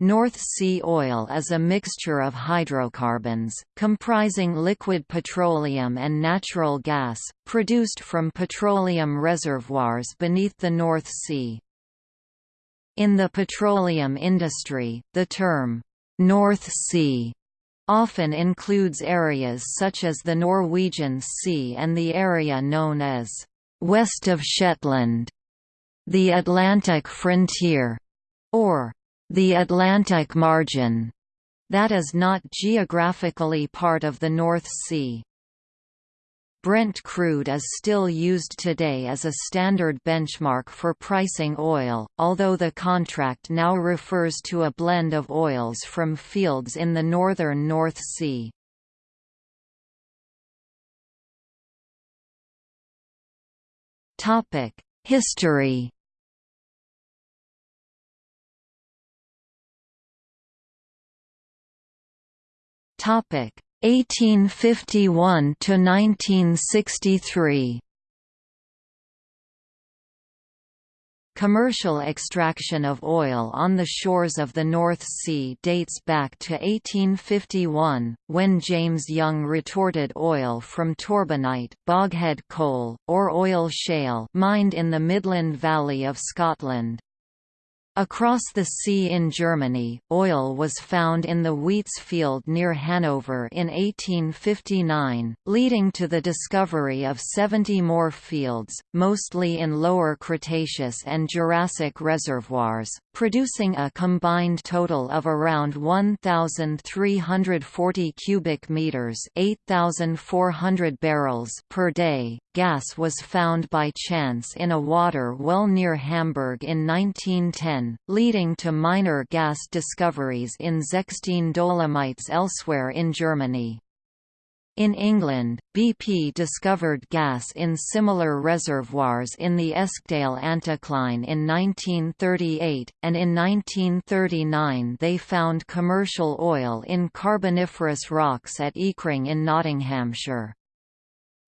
North Sea oil is a mixture of hydrocarbons, comprising liquid petroleum and natural gas, produced from petroleum reservoirs beneath the North Sea. In the petroleum industry, the term, "'North Sea' often includes areas such as the Norwegian Sea and the area known as "'West of Shetland' the Atlantic frontier, or the Atlantic margin, that is not geographically part of the North Sea. Brent crude is still used today as a standard benchmark for pricing oil, although the contract now refers to a blend of oils from fields in the northern North Sea. History Topic 1851 to 1963. Commercial extraction of oil on the shores of the North Sea dates back to 1851, when James Young retorted oil from Torbanite boghead coal, or oil shale mined in the Midland Valley of Scotland. Across the sea in Germany, oil was found in the Wietze field near Hanover in 1859, leading to the discovery of 70 more fields, mostly in Lower Cretaceous and Jurassic reservoirs, producing a combined total of around 1,340 cubic meters (8,400 barrels) per day. Gas was found by chance in a water well near Hamburg in 1910, leading to minor gas discoveries in zechstein dolomites elsewhere in Germany. In England, BP discovered gas in similar reservoirs in the Eskdale anticline in 1938, and in 1939 they found commercial oil in Carboniferous rocks at Eakring in Nottinghamshire.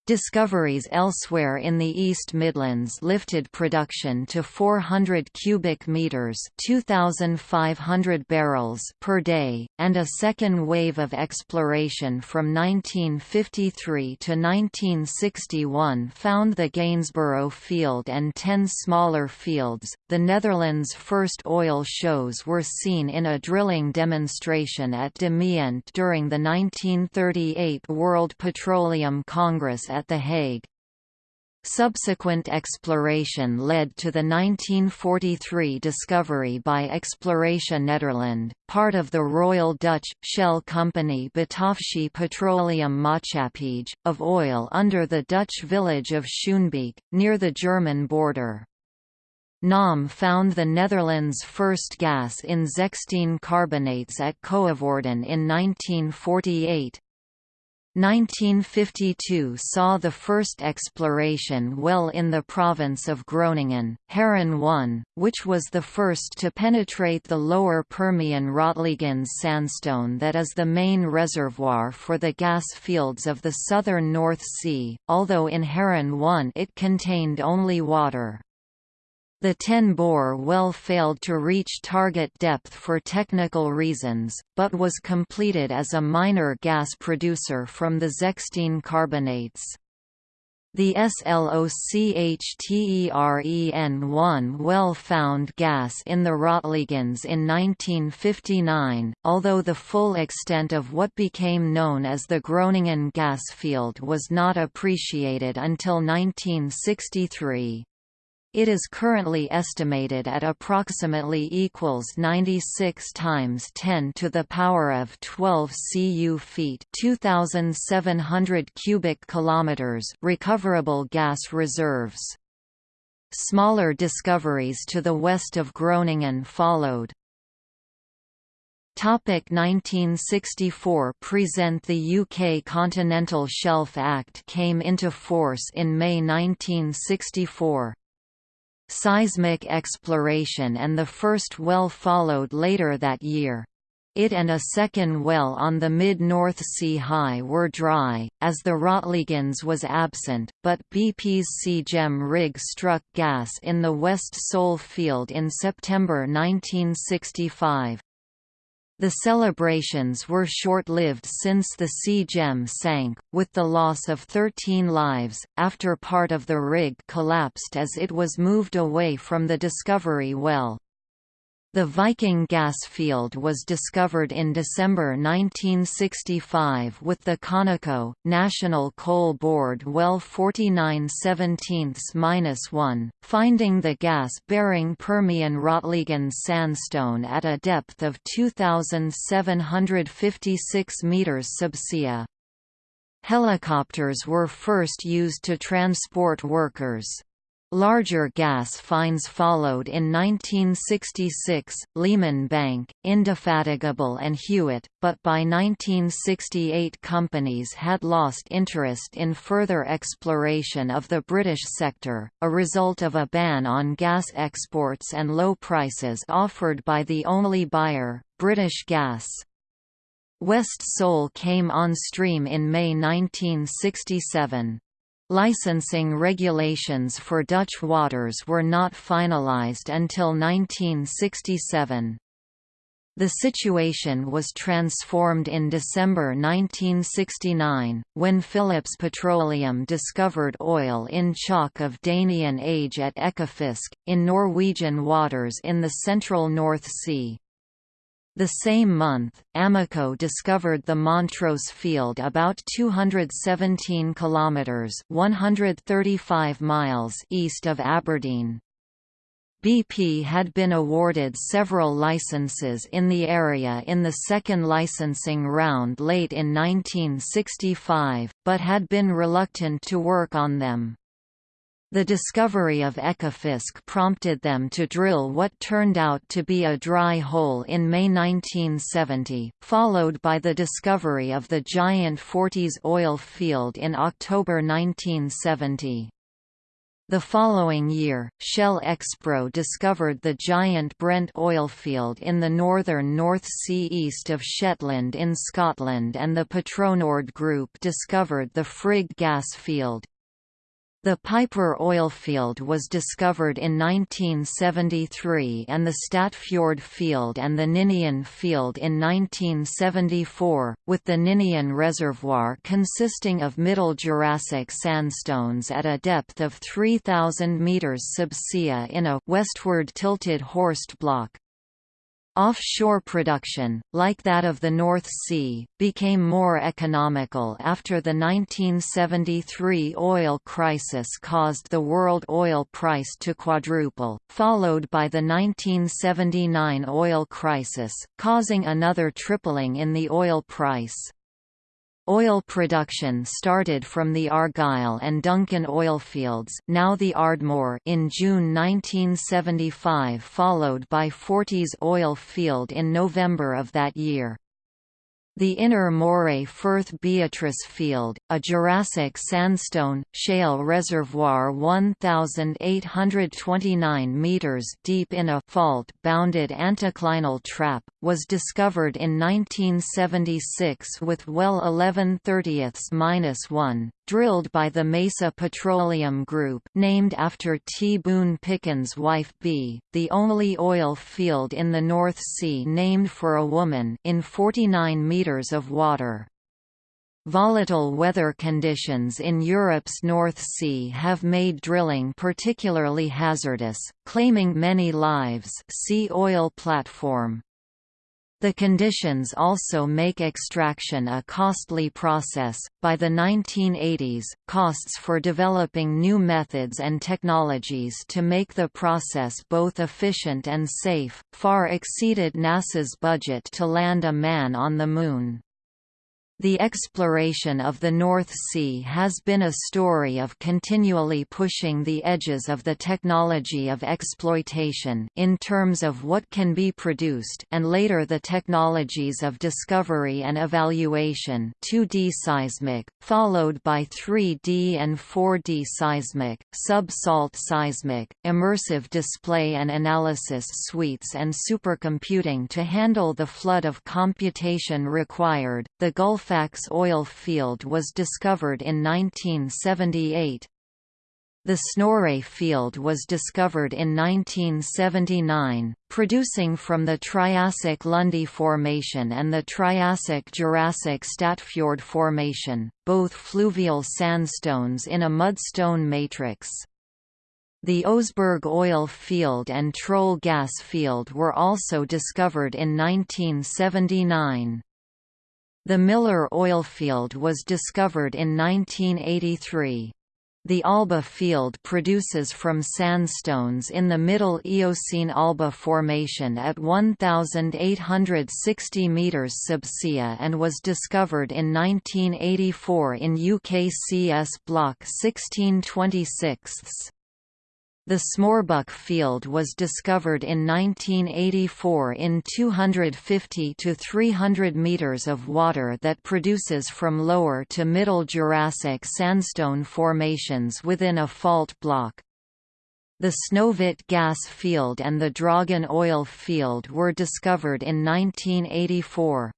Discoveries elsewhere in the East Midlands lifted production to 400 cubic meters, 2500 barrels per day, and a second wave of exploration from 1953 to 1961 found the Gainsborough field and 10 smaller fields. The Netherlands' first oil shows were seen in a drilling demonstration at De Mient during the 1938 World Petroleum Congress at The Hague. Subsequent exploration led to the 1943 discovery by Exploration Nederland, part of the Royal Dutch, Shell Company Bataafsche Petroleum Maatschappij, of oil under the Dutch village of Schoonebeek, near the German border. NAM found the Netherlands' first gas in zechstein carbonates at Coevorden in 1948, 1952 saw the first exploration well in the province of Groningen, Haren 1, which was the first to penetrate the lower Permian Rotliegends sandstone that is the main reservoir for the gas fields of the southern North Sea, although in Haren 1 it contained only water. The Ten Boer well failed to reach target depth for technical reasons, but was completed as a minor gas producer from the zechstein carbonates. The SLOCHTEREN-1 well found gas in the Rotliegends in 1959, although the full extent of what became known as the Groningen gas field was not appreciated until 1963. It is currently estimated at approximately equals 96 times 10 to the power of 12 cu feet, 2700 cubic kilometers recoverable gas reserves. Smaller discoveries to the west of Groningen followed. Topic 1964 present The UK Continental Shelf Act came into force in May 1964 seismic exploration and the first well followed later that year. It and a second well on the mid-North Sea High were dry, as the Rotliegends was absent, but BP's Sea-Gem rig struck gas in the West Sole field in September 1965. The celebrations were short-lived since the Sea Gem sank, with the loss of 13 lives, after part of the rig collapsed as it was moved away from the Discovery well. The Viking gas field was discovered in December 1965 with the Conoco, National Coal Board well 49 17-1, finding the gas-bearing Permian Rotliegend sandstone at a depth of 2,756 metres subsea. Helicopters were first used to transport workers. Larger gas finds followed in 1966, Leman Bank, Indefatigable and Hewett, but by 1968 companies had lost interest in further exploration of the British sector, a result of a ban on gas exports and low prices offered by the only buyer, British Gas. West Sole came on stream in May 1967. Licensing regulations for Dutch waters were not finalised until 1967. The situation was transformed in December 1969, when Phillips Petroleum discovered oil in chalk of Danian age at Ekofisk, in Norwegian waters in the central North Sea. The same month, Amoco discovered the Montrose field about 217 kilometers (135 miles) east of Aberdeen. BP had been awarded several licenses in the area in the second licensing round late in 1965, but had been reluctant to work on them. The discovery of Ekofisk prompted them to drill what turned out to be a dry hole in May 1970, followed by the discovery of the giant Forties oil field in October 1970. The following year, Shell Expro discovered the giant Brent oil field in the northern North Sea east of Shetland in Scotland and the Petronord Group discovered the Frigg gas field, the Piper oil field was discovered in 1973 and the Statfjord field and the Ninian field in 1974, with the Ninian Reservoir consisting of Middle Jurassic sandstones at a depth of 3,000 metres subsea in a westward tilted horst block. Offshore production, like that of the North Sea, became more economical after the 1973 oil crisis caused the world oil price to quadruple, followed by the 1979 oil crisis, causing another tripling in the oil price. Oil production started from the Argyll and Duncan oilfields now the Ardmore in June 1975 followed by Forties oil field in November of that year. The Inner Moray Firth Beatrice Field, a Jurassic sandstone, shale reservoir 1,829 metres deep in a fault-bounded anticlinal trap, was discovered in 1976 with well 11 30ths-1, drilled by the Mesa Petroleum Group named after T. Boone Pickens' wife Bea, the only oil field in the North Sea named for a woman in 49 metres of water. Volatile weather conditions in Europe's North Sea have made drilling particularly hazardous, claiming many lives see oil platform. The conditions also make extraction a costly process. By the 1980s, costs for developing new methods and technologies to make the process both efficient and safe far exceeded NASA's budget to land a man on the Moon. The exploration of the North Sea has been a story of continually pushing the edges of the technology of exploitation in terms of what can be produced and later the technologies of discovery and evaluation 2D seismic, followed by 3D and 4D seismic, sub-salt seismic, immersive display and analysis suites and supercomputing to handle the flood of computation required. The Gulf Halifax oil field was discovered in 1978. The Snorre field was discovered in 1979, producing from the Triassic Lunde Formation and the Triassic-Jurassic Statfjord Formation, both fluvial sandstones in a mudstone matrix. The Oseberg oil field and Troll gas field were also discovered in 1979. The Miller oil field was discovered in 1983. The Alba field produces from sandstones in the Middle Eocene Alba Formation at 1,860 metres subsea and was discovered in 1984 in UKCS Block 1626. The Smørbukk field was discovered in 1984 in 250 to 300 meters of water that produces from lower to middle Jurassic sandstone formations within a fault block. The Snøhvit gas field and the Draugen oil field were discovered in 1984.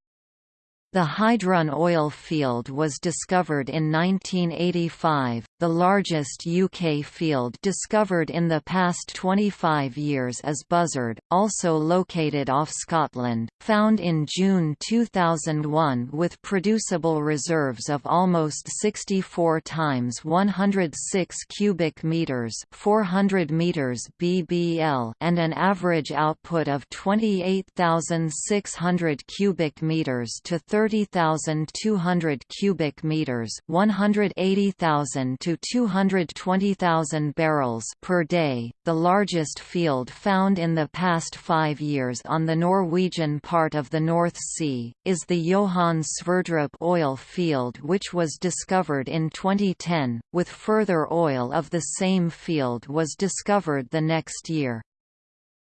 The Heidrun oil field was discovered in 1985, the largest UK field discovered in the past 25 years is Buzzard, also located off Scotland, found in June 2001 with producible reserves of almost 64 times 106 cubic meters, 400 meters BBL, and an average output of 28,600 cubic meters to 30 30,200 cubic meters, 180,000 to 220,000 barrels per day, the largest field found in the past 5 years on the Norwegian part of the North Sea, is the Johan Sverdrup oil field which was discovered in 2010, with further oil of the same field was discovered the next year.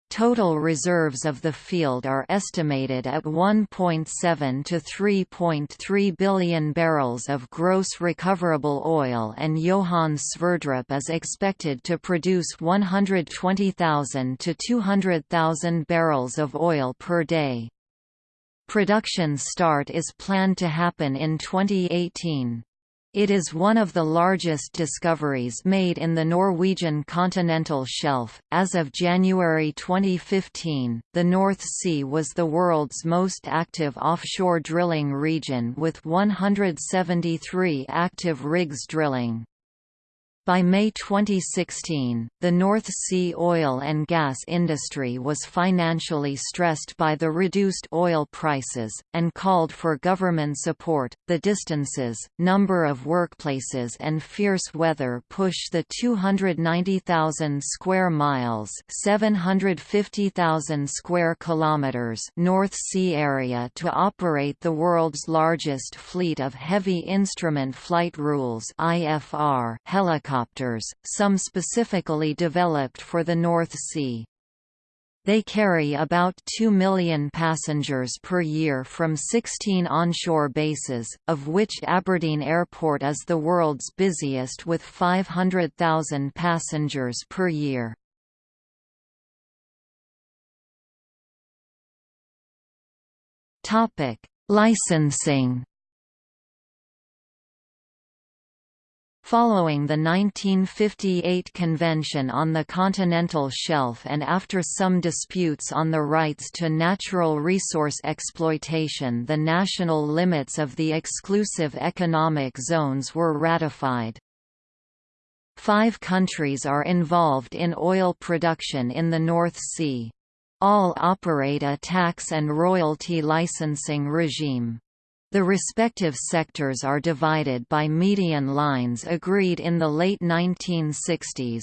Total reserves of the field are estimated at 1.7 to 3.3 billion barrels of gross recoverable oil and Johan Sverdrup is expected to produce 120,000 to 200,000 barrels of oil per day. Production start is planned to happen in 2018. It is one of the largest discoveries made in the Norwegian continental shelf. As of January 2015, the North Sea was the world's most active offshore drilling region with 173 active rigs drilling. By May 2016, the North Sea oil and gas industry was financially stressed by the reduced oil prices, and called for government support. The distances, number of workplaces, and fierce weather push the 290,000 square miles (750,000 square kilometers) North Sea area to operate the world's largest fleet of heavy instrument flight rules (IFR) helicopters helicopters, some specifically developed for the North Sea. They carry about 2 million passengers per year from 16 onshore bases, of which Aberdeen Airport is the world's busiest with 500,000 passengers per year. Licensing Following the 1958 Convention on the Continental Shelf and after some disputes on the rights to natural resource exploitation the national limits of the exclusive economic zones were ratified. Five countries are involved in oil production in the North Sea. All operate a tax and royalty licensing regime. The respective sectors are divided by median lines agreed in the late 1960s.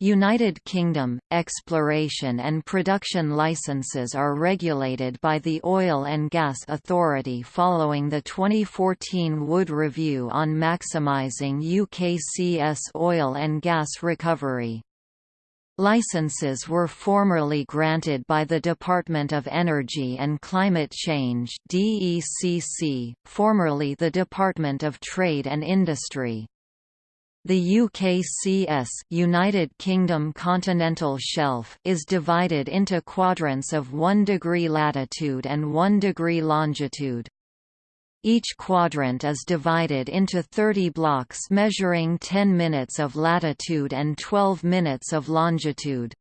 United Kingdom – Exploration and production licenses are regulated by the Oil and Gas Authority following the 2014 Wood Review on maximising UKCS oil and gas recovery. Licenses were formerly granted by the Department of Energy and Climate Change DECC, formerly the Department of Trade and Industry. The UKCS United Kingdom continental shelf is divided into quadrants of 1 degree latitude and 1 degree longitude. Each quadrant is divided into 30 blocks measuring 10 minutes of latitude and 12 minutes of longitude.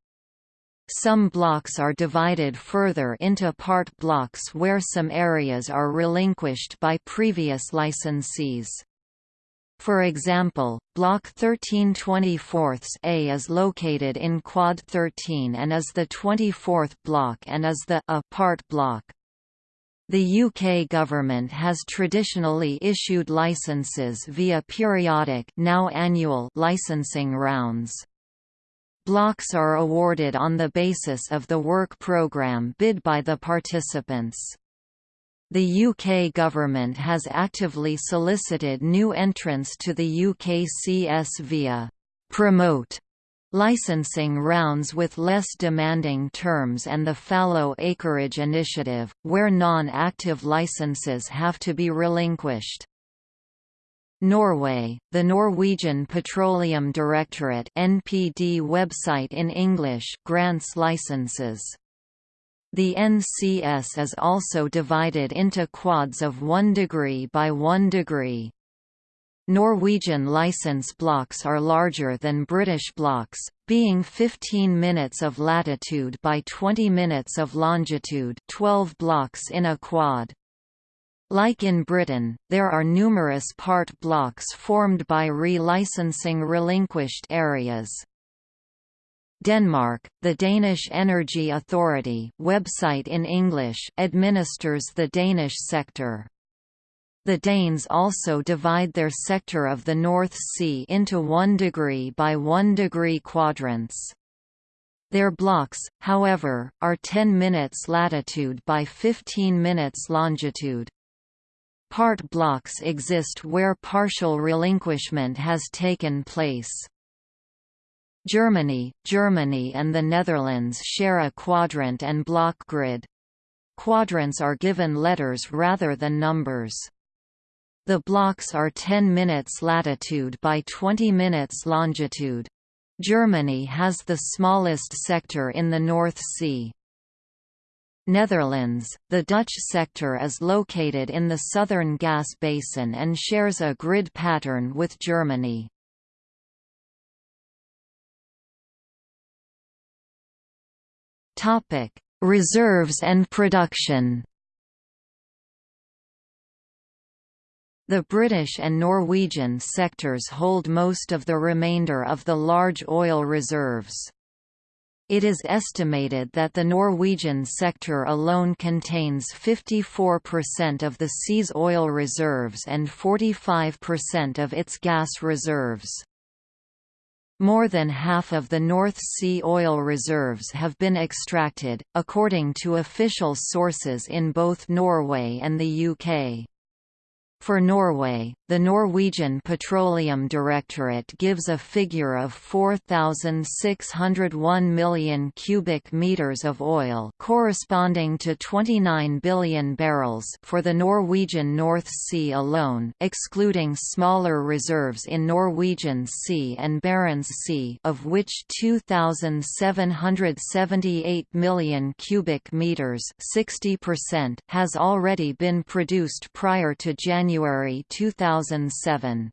Some blocks are divided further into part blocks where some areas are relinquished by previous licensees. For example, Block 13 24 A is located in Quad 13 and is the 24th block and is the A part block. The UK government has traditionally issued licences via periodic now annual licensing rounds. Blocks are awarded on the basis of the work programme bid by the participants. The UK government has actively solicited new entrants to the UKCS via «promote» licensing rounds with less demanding terms and the fallow acreage initiative, where non-active licenses have to be relinquished. Norway, the Norwegian Petroleum Directorate NPD website in English grants licenses. The NCS is also divided into quads of 1 degree by 1 degree. Norwegian license blocks are larger than British blocks, being 15 minutes of latitude by 20 minutes of longitude 12 blocks in a quad. Like in Britain, there are numerous part blocks formed by re-licensing relinquished areas. Denmark, the Danish Energy Authority website in English administers the Danish sector. The Danes also divide their sector of the North Sea into 1 degree by 1 degree quadrants. Their blocks, however, are 10 minutes latitude by 15 minutes longitude. Part blocks exist where partial relinquishment has taken place. Germany, Germany and the Netherlands share a quadrant and block grid. Quadrants are given letters rather than numbers. The blocks are 10 minutes latitude by 20 minutes longitude. Germany has the smallest sector in the North Sea. Netherlands, the Dutch sector is located in the southern gas basin and shares a grid pattern with Germany. Reserves and production The British and Norwegian sectors hold most of the remainder of the large oil reserves. It is estimated that the Norwegian sector alone contains 54% of the sea's oil reserves and 45% of its gas reserves. More than half of the North Sea oil reserves have been extracted, according to official sources in both Norway and the UK. For Norway, the Norwegian Petroleum Directorate gives a figure of 4,601 million cubic meters of oil corresponding to 29 billion barrels for the Norwegian North Sea alone excluding smaller reserves in Norwegian Sea and Barents Sea of which 2,778 million cubic meters 60% has already been produced prior to January 2000 2007.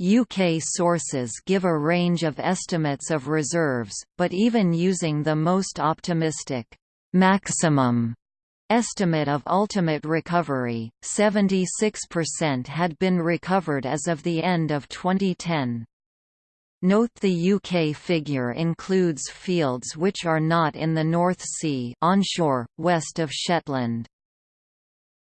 UK sources give a range of estimates of reserves, but even using the most optimistic maximum estimate of ultimate recovery, 76% had been recovered as of the end of 2010. Note the UK figure includes fields which are not in the North Sea onshore, west of Shetland.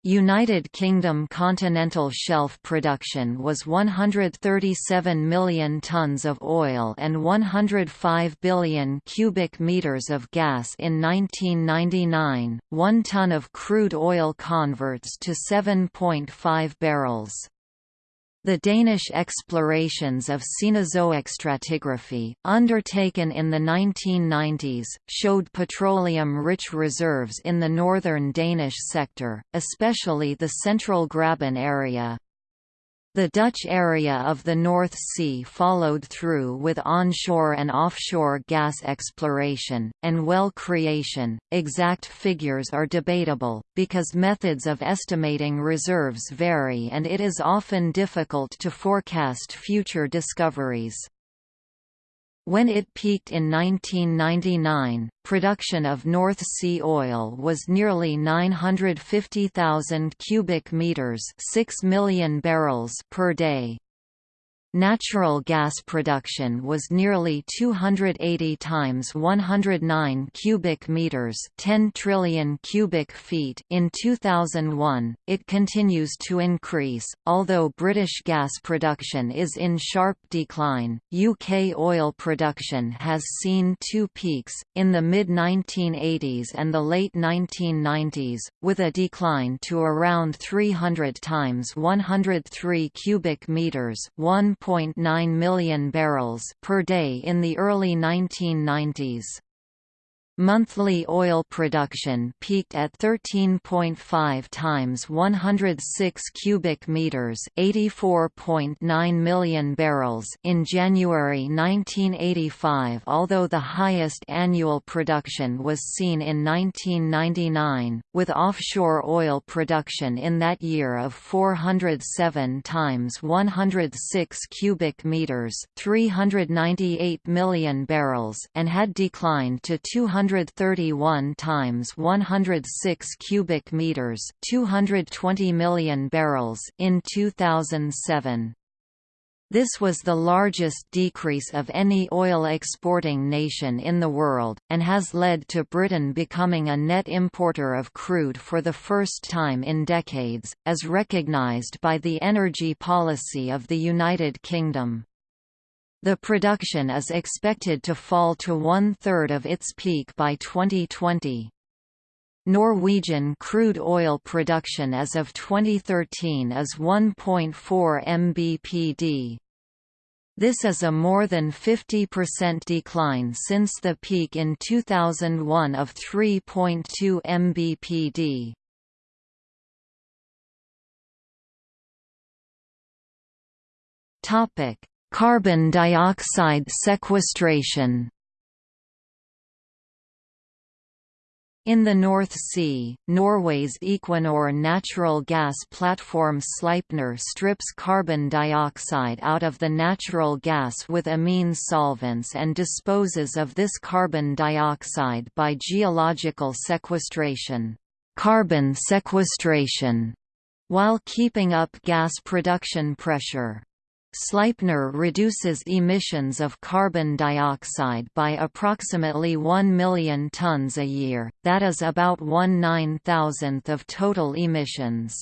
United Kingdom continental shelf production was 137 million tons of oil and 105 billion cubic meters of gas in 1999. 1 ton of crude oil converts to 7.5 barrels. The Danish explorations of Cenozoic stratigraphy, undertaken in the 1990s, showed petroleum-rich reserves in the northern Danish sector, especially the central Graben area. The Dutch area of the North Sea followed through with onshore and offshore gas exploration, and well creation. Exact figures are debatable, because methods of estimating reserves vary and it is often difficult to forecast future discoveries. When it peaked in 1999, production of North Sea oil was nearly 950,000 cubic meters, 6 million barrels per day. Natural gas production was nearly 280 times 109 cubic meters, 10 trillion cubic feet in 2001. It continues to increase, although British gas production is in sharp decline. UK oil production has seen two peaks in the mid-1980s and the late 1990s, with a decline to around 300 times 103 cubic meters, 1 1.9 million barrels per day in the early 1990s. Monthly oil production peaked at 13.5 times 106 cubic meters, 84.9 million barrels in January 1985, although the highest annual production was seen in 1999, with offshore oil production in that year of 407 times 106 cubic meters, 398 million barrels, and had declined to 200 131 times 106 cubic meters, 220 million barrels in 2007. This was the largest decrease of any oil exporting nation in the world, and has led to Britain becoming a net importer of crude for the first time in decades, as recognised by the energy policy of the United Kingdom. The production is expected to fall to one-third of its peak by 2020. Norwegian crude oil production as of 2013 is 1.4 mbpd. This is a more than 50% decline since the peak in 2001 of 3.2 mbpd. Topic: Carbon dioxide sequestration In the North Sea, Norway's Equinor natural gas platform Sleipner strips carbon dioxide out of the natural gas with amine solvents and disposes of this carbon dioxide by geological sequestration, carbon sequestration, while keeping up gas production pressure. Sleipner reduces emissions of carbon dioxide by approximately 1 million tons a year, that is about one nine-thousandth of total emissions.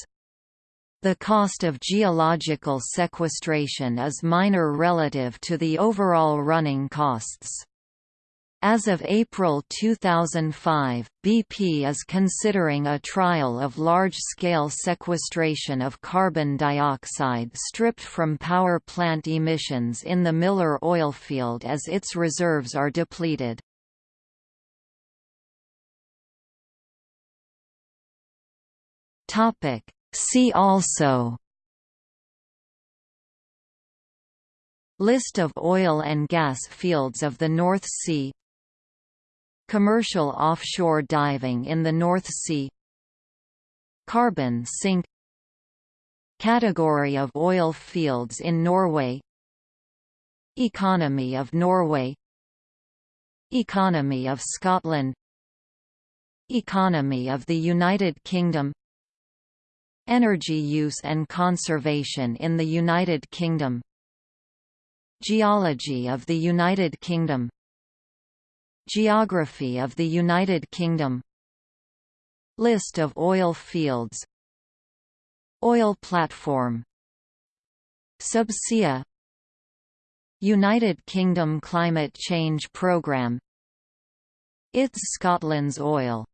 The cost of geological sequestration is minor relative to the overall running costs. As of April 2005, BP is considering a trial of large-scale sequestration of carbon dioxide stripped from power plant emissions in the Miller oil field as its reserves are depleted. See also List of oil and gas fields of the North Sea Commercial offshore diving in the North Sea. Carbon sink. Category of oil fields in Norway. Economy of Norway. Economy of Scotland. Economy of the United Kingdom. Energy use and conservation in the United Kingdom. Geology of the United Kingdom Geography of the United Kingdom. List of oil fields. Oil platform. Subsea. United Kingdom Climate Change Programme It's Scotland's oil